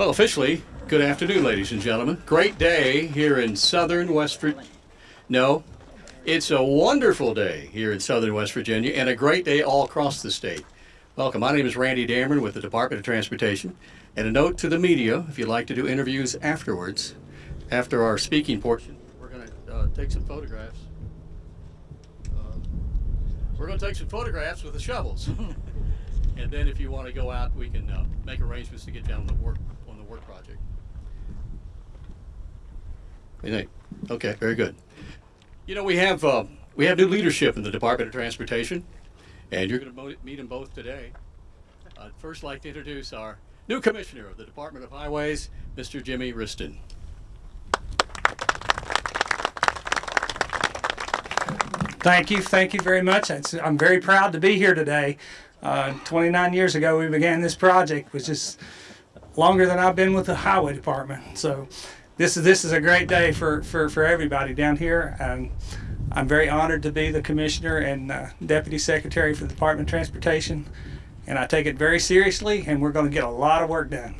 Well, officially, good afternoon, ladies and gentlemen. Great day here in southern West Virginia. No, it's a wonderful day here in southern West Virginia and a great day all across the state. Welcome. My name is Randy Damron with the Department of Transportation. And a note to the media if you'd like to do interviews afterwards, after our speaking portion, we're going to uh, take some photographs. Uh, we're going to take some photographs with the shovels. and then if you want to go out, we can uh, make arrangements to get down to work work project. What do you think? Okay, very good. You know, we have uh, we have new leadership in the Department of Transportation, and you're going to meet them both today. I'd first like to introduce our new commissioner of the Department of Highways, Mr. Jimmy Wriston. Thank you, thank you very much. I'm very proud to be here today. Uh, 29 years ago, we began this project, which is longer than I've been with the highway department. So, this is this is a great day for for, for everybody down here, and I'm very honored to be the commissioner and uh, deputy secretary for the Department of Transportation and I take it very seriously, and we're going to get a lot of work done.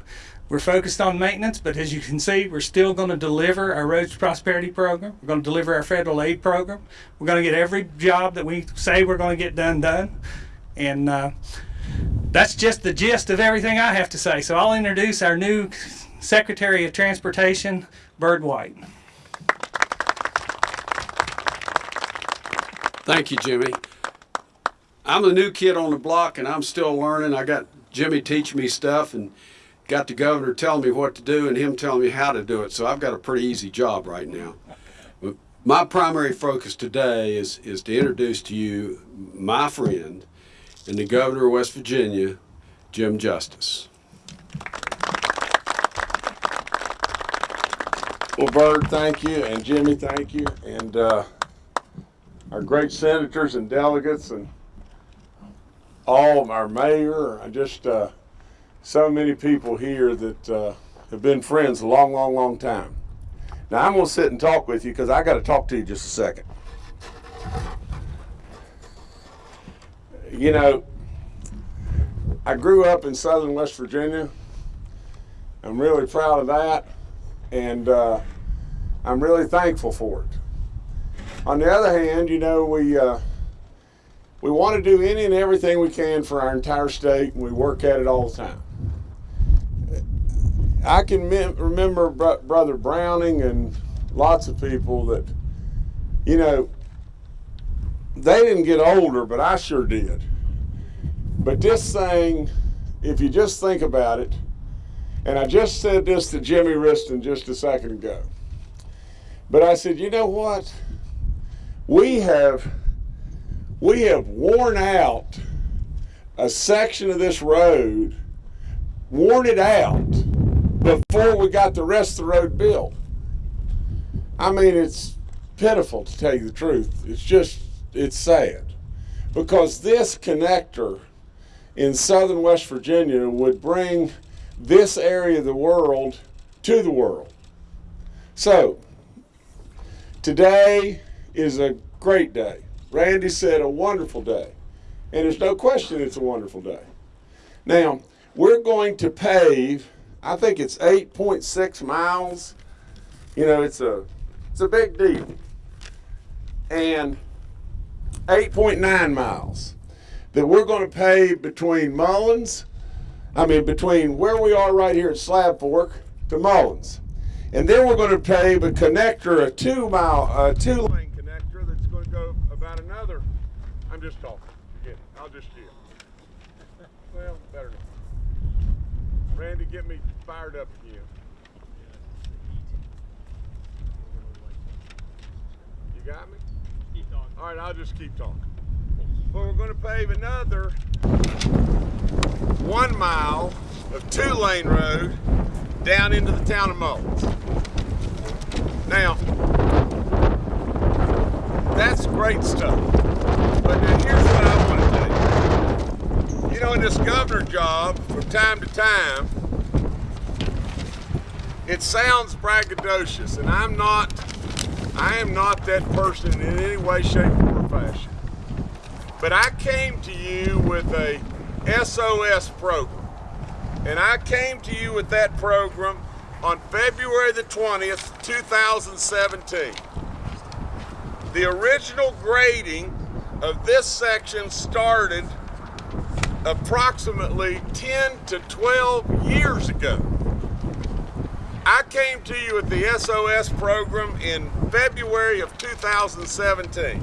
We're focused on maintenance, but as you can see, we're still going to deliver our Roads to Prosperity Program. We're going to deliver our federal aid program. We're going to get every job that we say we're going to get done done. And uh, that's just the gist of everything I have to say. So I'll introduce our new Secretary of Transportation, Byrd White. Thank you, Jimmy. I'm the new kid on the block and I'm still learning. I got Jimmy teaching me stuff and got the governor telling me what to do and him telling me how to do it. So I've got a pretty easy job right now. But my primary focus today is, is to introduce to you my friend and the governor of West Virginia, Jim Justice. Well, Byrd, thank you, and Jimmy, thank you, and uh, our great senators and delegates and all our mayor, just uh, so many people here that uh, have been friends a long, long, long time. Now I'm going to sit and talk with you because I got to talk to you just a second. You know, I grew up in southern West Virginia. I'm really proud of that, and uh, I'm really thankful for it. On the other hand, you know, we uh, we want to do any and everything we can for our entire state, and we work at it all the time. I can remember Brother Browning and lots of people that, you know, they didn't get older, but I sure did. But this thing, if you just think about it, and I just said this to Jimmy Wriston just a second ago, but I said, you know what? We have we have worn out a section of this road, worn it out before we got the rest of the road built. I mean, it's pitiful to tell you the truth. It's just, it's sad. Because this connector in southern West Virginia would bring this area of the world to the world. So, today is a great day. Randy said a wonderful day. And there's no question it's a wonderful day. Now, we're going to pave, I think it's 8.6 miles. You know, it's a, it's a big deal. And 8.9 miles that we're going to pave between Mullins, I mean, between where we are right here at Slab Fork to Mullins. And then we're going to pave a connector, a two mile, a two lane connector that's going to go about another. I'm just talking. Forget it. I'll just chill. Well, better not. Randy, get me fired up again. You got me? Keep talking. All right, I'll just keep talking. But we're going to pave another one mile of two-lane road down into the town of Mullins. Now, that's great stuff. But now here's what I want to you. You know, in this governor job, from time to time, it sounds braggadocious, and I'm not, I am not that person in any way, shape, or fashion. But I came to you with a SOS program. And I came to you with that program on February the 20th, 2017. The original grading of this section started approximately 10 to 12 years ago. I came to you with the SOS program in February of 2017.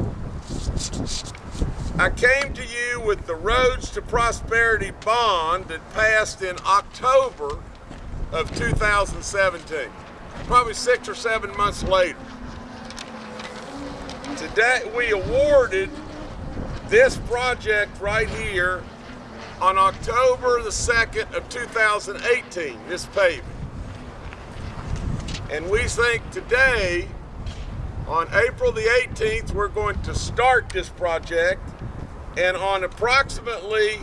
I came to you with the Roads to Prosperity bond that passed in October of 2017, probably six or seven months later. Today, we awarded this project right here on October the 2nd of 2018, this paving. And we think today, on April the 18th, we're going to start this project. And on approximately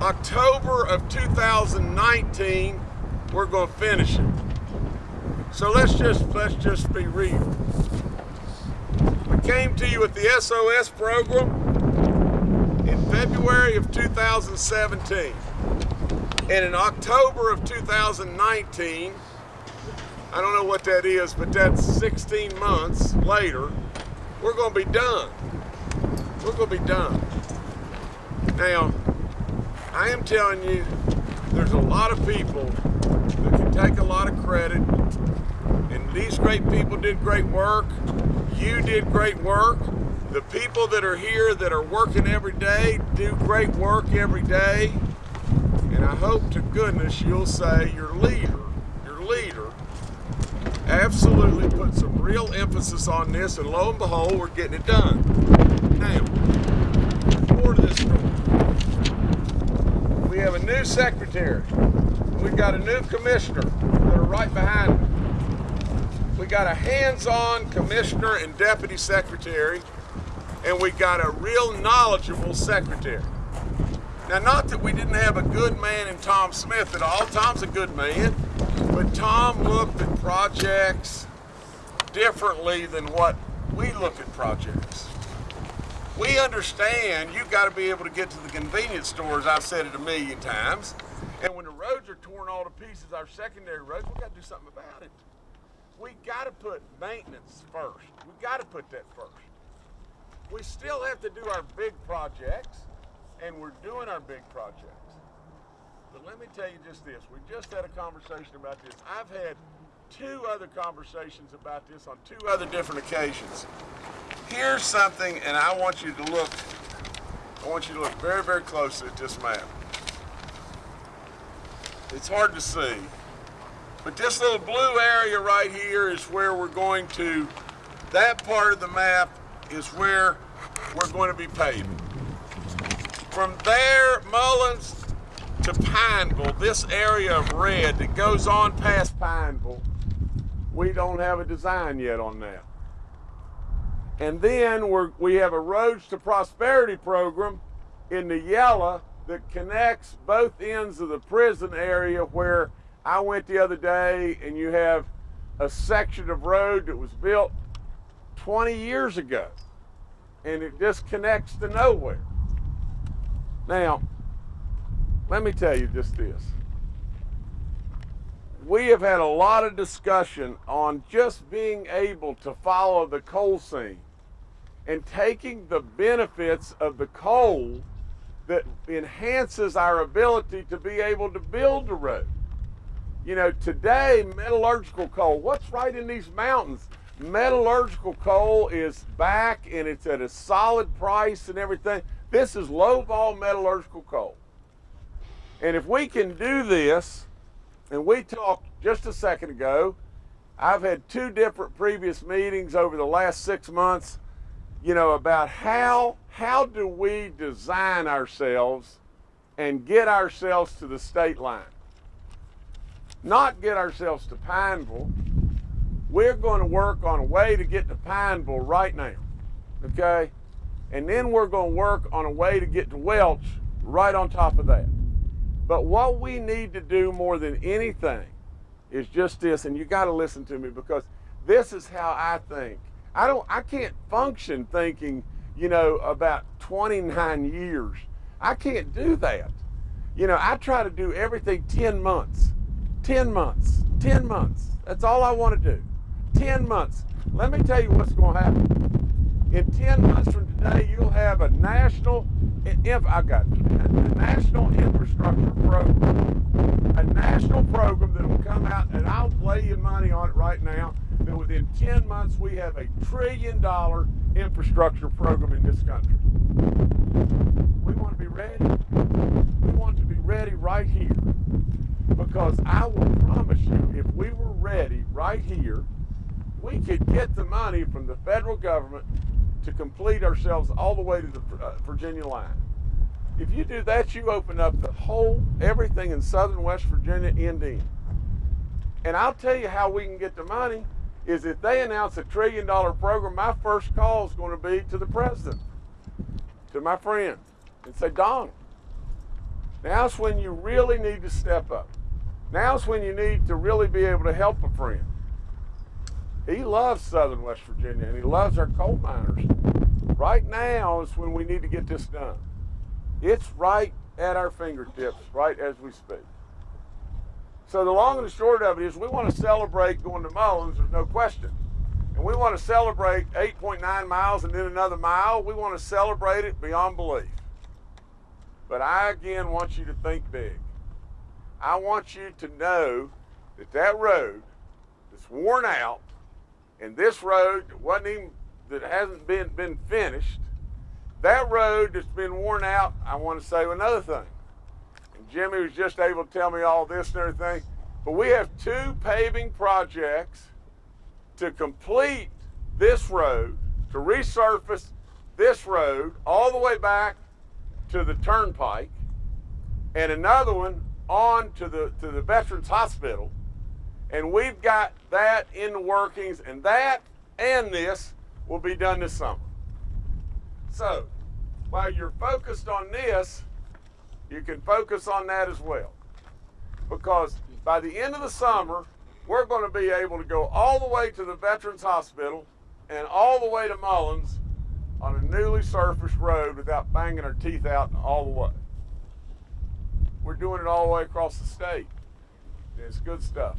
October of 2019, we're going to finish it. So let's just let's just be real. We came to you with the SOS program in February of 2017. And in October of 2019, I don't know what that is, but that's 16 months later, we're going to be done. We're going to be done. Now, I am telling you, there's a lot of people that can take a lot of credit, and these great people did great work. You did great work. The people that are here that are working every day do great work every day. And I hope to goodness you'll say your leader, absolutely put some real emphasis on this, and lo and behold, we're getting it done. Now, more to this story. We have a new secretary. We've got a new commissioner that are right behind me. We got a hands-on commissioner and deputy secretary, and we got a real knowledgeable secretary. Now, not that we didn't have a good man in Tom Smith at all. Tom's a good man, but Tom looked at projects differently than what we look at projects. We understand you've got to be able to get to the convenience stores. I've said it a million times. And when the roads are torn all to pieces, our secondary roads, we've got to do something about it. We got to put maintenance first. We got to put that first. We still have to do our big projects, and we're doing our big projects. But let me tell you just this. We just had a conversation about this. I've had two other conversations about this on two other different occasions. Here's something, and I want you to look, I want you to look very, very closely at this map. It's hard to see, but this little blue area right here is where we're going to, that part of the map is where we're going to be paving. From there, Mullins to Pineville, this area of red that goes on past Pineville, we don't have a design yet on that. And then we're, we have a Roads to Prosperity program in the yellow that connects both ends of the prison area where I went the other day and you have a section of road that was built 20 years ago and it just connects to nowhere. Now, let me tell you just this. We have had a lot of discussion on just being able to follow the coal seam and taking the benefits of the coal that enhances our ability to be able to build the road. You know, today, metallurgical coal, what's right in these mountains? Metallurgical coal is back and it's at a solid price and everything. This is low vol metallurgical coal. And if we can do this, and we talked just a second ago, I've had two different previous meetings over the last six months, you know, about how how do we design ourselves and get ourselves to the state line? Not get ourselves to Pineville. We're going to work on a way to get to Pineville right now. Okay? And then we're going to work on a way to get to Welch right on top of that. But what we need to do more than anything is just this, and you got to listen to me because this is how I think. I don't, I can't function thinking, you know, about 29 years. I can't do that. You know, I try to do everything 10 months. 10 months. 10 months. That's all I want to do. 10 months. Let me tell you what's going to happen. In 10 months from today, you'll have a national, if I got a national infrastructure program. A national program that will come out, and I'll lay you money on it right now, that within 10 months we have a trillion dollar infrastructure program in this country. We want to be ready. We want to be ready right here. Because I will promise you, if we were ready right here, we could get the money from the federal government to complete ourselves all the way to the uh, Virginia line. If you do that, you open up the whole, everything in southern West Virginia end in. And I'll tell you how we can get the money is if they announce a trillion dollar program, my first call is going to be to the president, to my friend, and say, Donald, now's when you really need to step up. Now's when you need to really be able to help a friend. He loves Southern West Virginia and he loves our coal miners. Right now is when we need to get this done. It's right at our fingertips, right as we speak. So the long and the short of it is we want to celebrate going to Mullins, there's no question. And we want to celebrate 8.9 miles and then another mile. We want to celebrate it beyond belief. But I again want you to think big. I want you to know that that road that's worn out and this road that wasn't even that hasn't been been finished, that road that's been worn out, I want to say another thing. And Jimmy was just able to tell me all this and everything. But we have two paving projects to complete this road, to resurface this road all the way back to the turnpike, and another one on to the to the Veterans Hospital. And we've got that in the workings, and that and this will be done this summer. So, while you're focused on this, you can focus on that as well. Because by the end of the summer, we're going to be able to go all the way to the Veterans Hospital and all the way to Mullins on a newly surfaced road without banging our teeth out all the way. We're doing it all the way across the state. It's good stuff.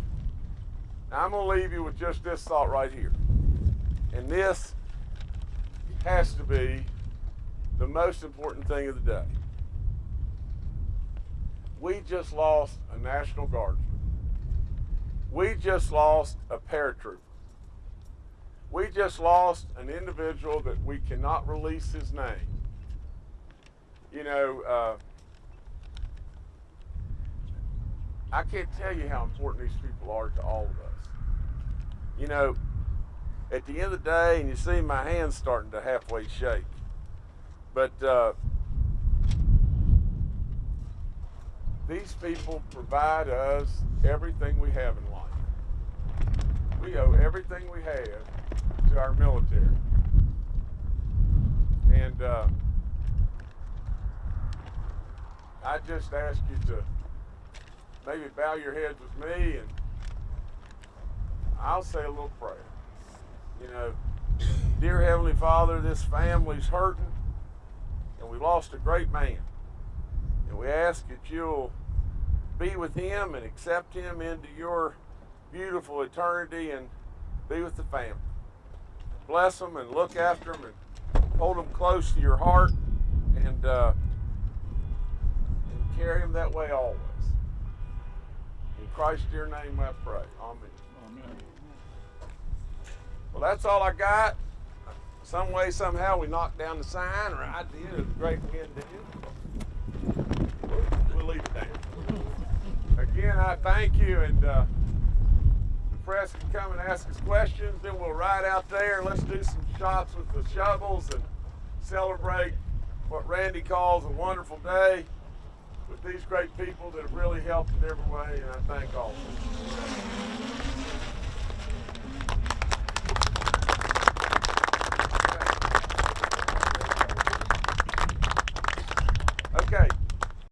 Now I'm going to leave you with just this thought right here. And this has to be the most important thing of the day. We just lost a National Guardsman. We just lost a paratrooper. We just lost an individual that we cannot release his name. You know, uh, I can't tell you how important these people are to all of us. You know, at the end of the day, and you see my hands starting to halfway shake, but uh, these people provide us everything we have in life. We owe everything we have to our military. And uh, I just ask you to maybe bow your heads with me and I'll say a little prayer. You know, dear Heavenly Father, this family's hurting and we lost a great man. And we ask that you'll be with him and accept him into your beautiful eternity and be with the family. Bless them and look after them and hold them close to your heart and, uh, and carry them that way always. In Christ's dear name I pray. Amen. Amen. Well, that's all I got. Some way, somehow, we knocked down the sign, or I did, a great wind did. We'll leave it there. Again, I thank you, and uh, the press can come and ask us questions. Then we'll ride out there. Let's do some shots with the shovels and celebrate what Randy calls a wonderful day with these great people that have really helped in every way, and I thank all of them.